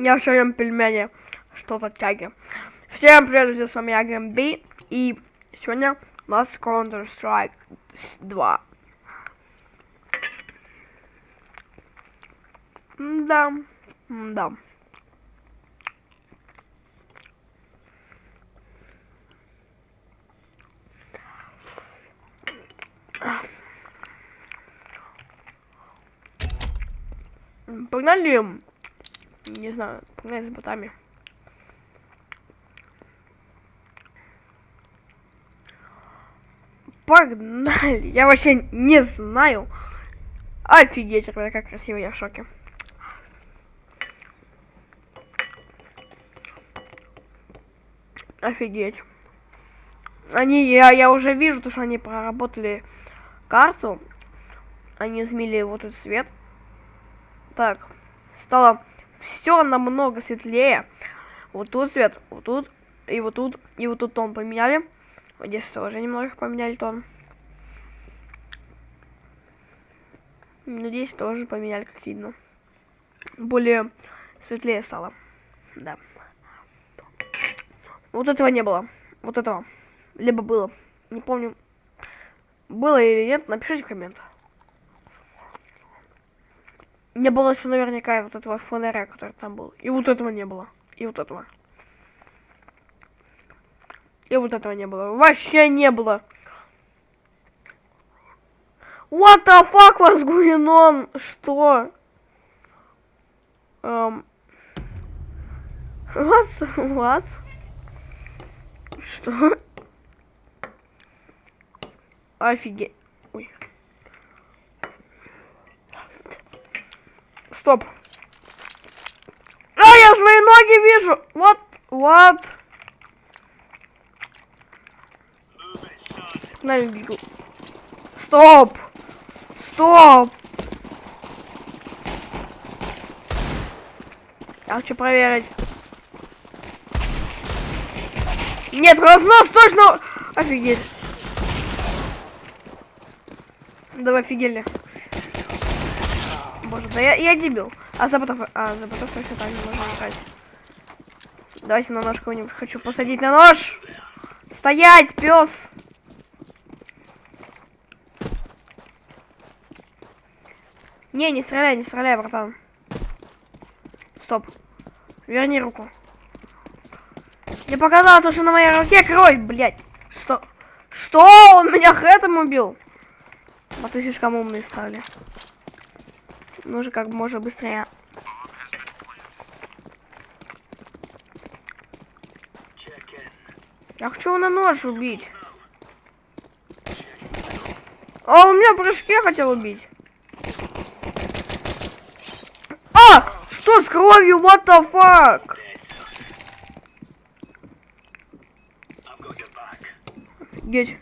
Я все пельмени, что-то тяги. Всем привет, друзья, с вами я, Гэмби, и сегодня у нас Counter-Strike 2. Да, да. Погнали, не знаю, погнали за ботами. Погнали! Я вообще не знаю. Офигеть, ребята, как красиво, я в шоке. Офигеть. Они, я, я уже вижу, то, что они проработали карту. Они измели вот этот свет. Так, стало все намного светлее. Вот тут свет, вот тут, и вот тут, и вот тут тон поменяли. Вот здесь тоже немного поменяли тон. Ну, здесь тоже поменяли, как видно. Более светлее стало. Да. Вот этого не было. Вот этого. Либо было. Не помню. Было или нет, напишите в комментах. Не было еще наверняка вот этого фонаря, который там был. И вот этого не было. И вот этого. И вот этого не было. Вообще не было. What the fuck was going on? Что? Um, what? What? Что? Офигеть. Стоп. А, я свои ноги вижу. Вот, вот. На. Стоп. Стоп. Я хочу проверить. Нет, разнос точно... Офигеть. Давай, офигели. Боже, да я, я дебил. А за ботов... А, за ботов все так не можно играть. Давайте на нож кого-нибудь хочу посадить на нож. Стоять, пес. Не, не стреляй, не стреляй, братан. Стоп. Верни руку. Мне показалось, что на моей руке кровь, блядь. Что? Что? Он меня хэтом убил? А ты слишком умные стали. Нужно как можно быстрее. Я хочу его на нож убить. А он меня прыжке хотел убить. А! Что с кровью? What the fuck? Офигеть.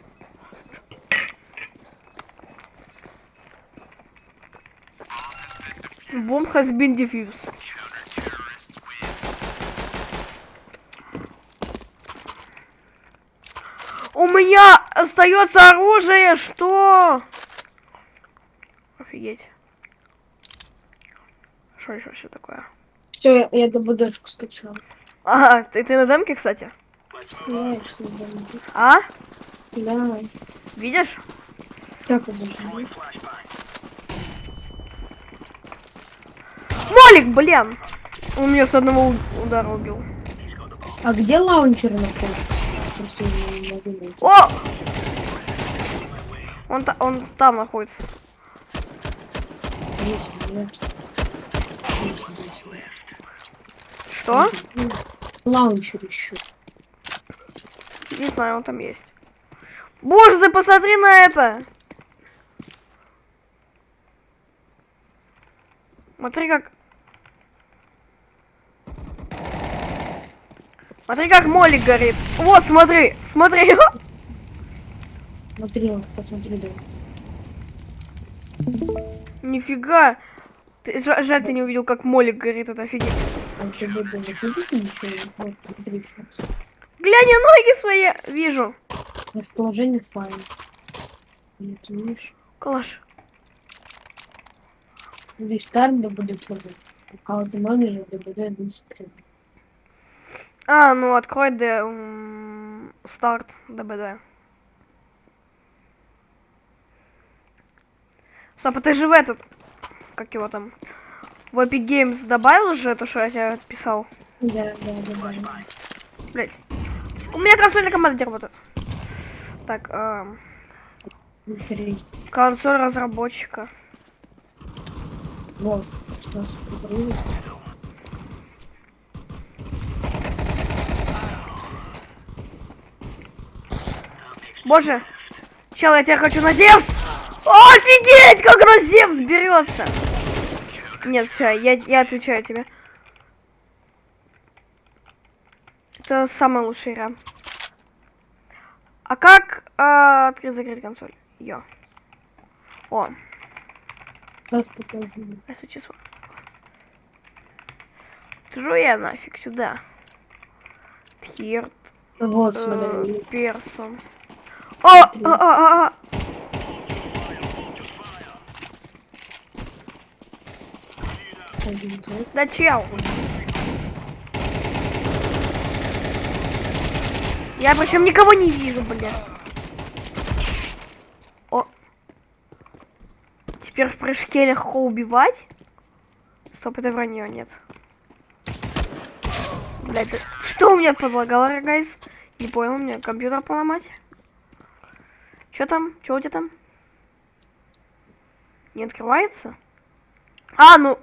Bomb has been defused. У меня остается оружие, что? Офигеть. Что еще все такое? Все, я, я ДБДшку скачал. Ага, ты, ты на демке, кстати? Конечно, да. А? Да. Видишь? Как это же? Молик, блин! Он меня с одного удара убил. А где лаунчер находится? О! Он, та- он там находится. Что? Лаунчер еще. Не знаю, он там есть. Боже, ты посмотри на это! Смотри, как... Смотри, как молик горит. Вот, смотри, смотри. Смотри, посмотри, да. Нифига. Ты, жа- жаль, ты не увидел, как молик горит, это офигеть. А будет. Глянь, я ноги свои вижу. Расположение файла. Калаш. Здесь старт да будет. Аккаунт менеджер, ДБД, администратор. А, ну открой Д, старт ДБД. Стоп, а ты же в этот, как его там, в Epic Games добавил уже то, что я тебе писал? Да, да, да, да. Блять. У меня консольная команда работает. Так, эм, консоль разработчика. Вот. Сейчас Боже, чел, я тебя хочу на Зевс! Офигеть, как на Зевс берется! Нет, все, я, я отвечаю тебе. Это самая лучшая игра. А как а, открыть-закрыть консоль? Йо. О, Сейчас покажу. число. Тру я нафиг сюда. Тхирт, Вот, э, смотри. О, а, Смотри. а, а, а. Да чел. Я причем никого не вижу, блин. О. Теперь в прыжке легко убивать. Стоп, это вранье, нет. Блядь, да- что у меня подлагало, гайс? Не понял, у меня компьютер поломать. Что там? Что у тебя там? Не открывается? А, ну...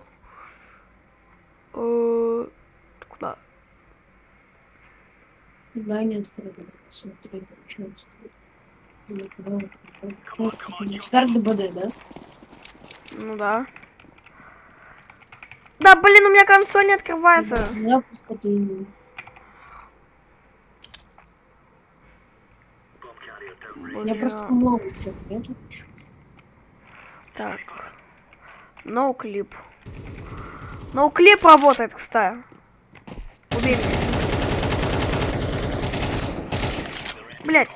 Э, Куда? Да, смотри, получается. Старт ДБД, да? Ну да. Да, блин, у меня консоль не открывается. Запуск это Я просто ломался, я Так. No clip. No clip работает, кстати. Убей. Блять.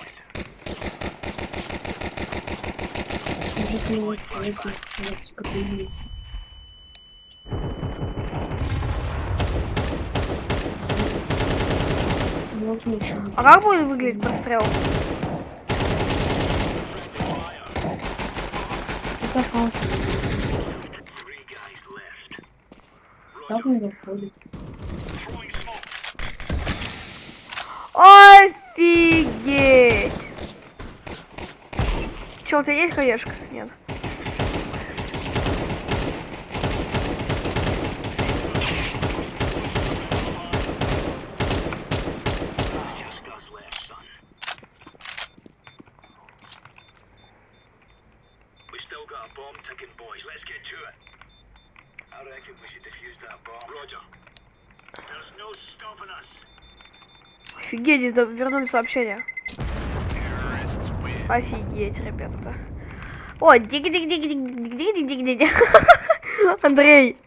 А как будет выглядеть прострел? Это как? Мне заходит? Офигеть! Че, у тебя есть хаешка? Нет. Офигеть, здесь вернули сообщение. Офигеть, ребята. О, дик дик дик дик дик дик дик дик Андрей.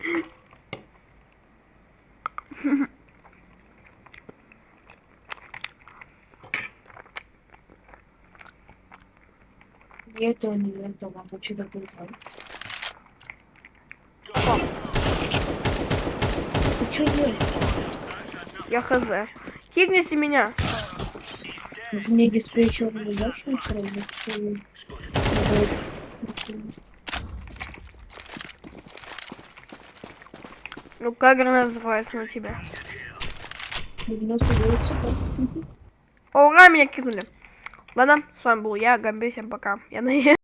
Не этого, не этого, а что что делаешь? Я хз. Кикните меня. Может мне диспетчер дашь что-нибудь? Ну как граната называется на тебя? 99 цветов. О, ура, меня кинули. Ладно, с вами был я, Гамби, всем пока. Я на